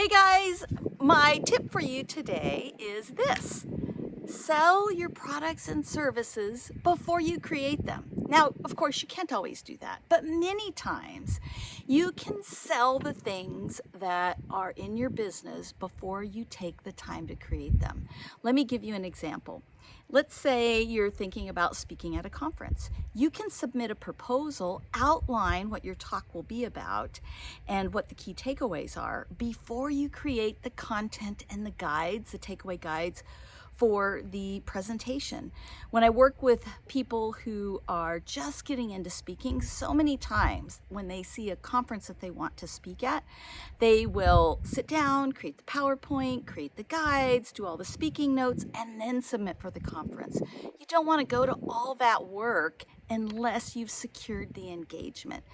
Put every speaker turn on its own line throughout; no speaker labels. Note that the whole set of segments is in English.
Hey guys, my tip for you today is this. Sell your products and services before you create them. Now, of course, you can't always do that, but many times you can sell the things that are in your business before you take the time to create them. Let me give you an example. Let's say you're thinking about speaking at a conference. You can submit a proposal, outline what your talk will be about and what the key takeaways are before you create the content and the guides, the takeaway guides for the presentation. When I work with people who are just getting into speaking, so many times when they see a conference that they want to speak at, they will sit down, create the PowerPoint, create the guides, do all the speaking notes, and then submit for the conference. You don't want to go to all that work unless you've secured the engagement.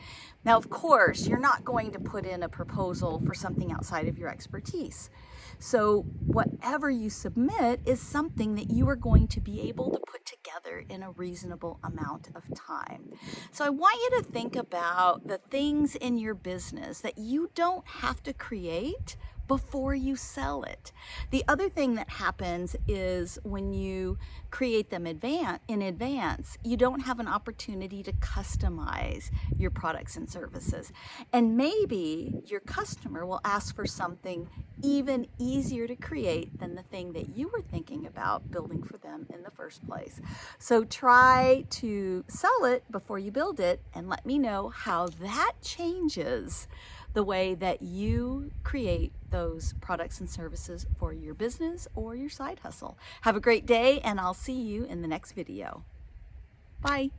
Now, of course, you're not going to put in a proposal for something outside of your expertise. So whatever you submit is something that you are going to be able to put together in a reasonable amount of time. So I want you to think about the things in your business that you don't have to create before you sell it. The other thing that happens is when you create them in advance, you don't have an opportunity to customize your products and services. And maybe your customer will ask for something even easier to create than the thing that you were thinking about building for them in the first place. So try to sell it before you build it and let me know how that changes the way that you create those products and services for your business or your side hustle. Have a great day and I'll see you in the next video. Bye.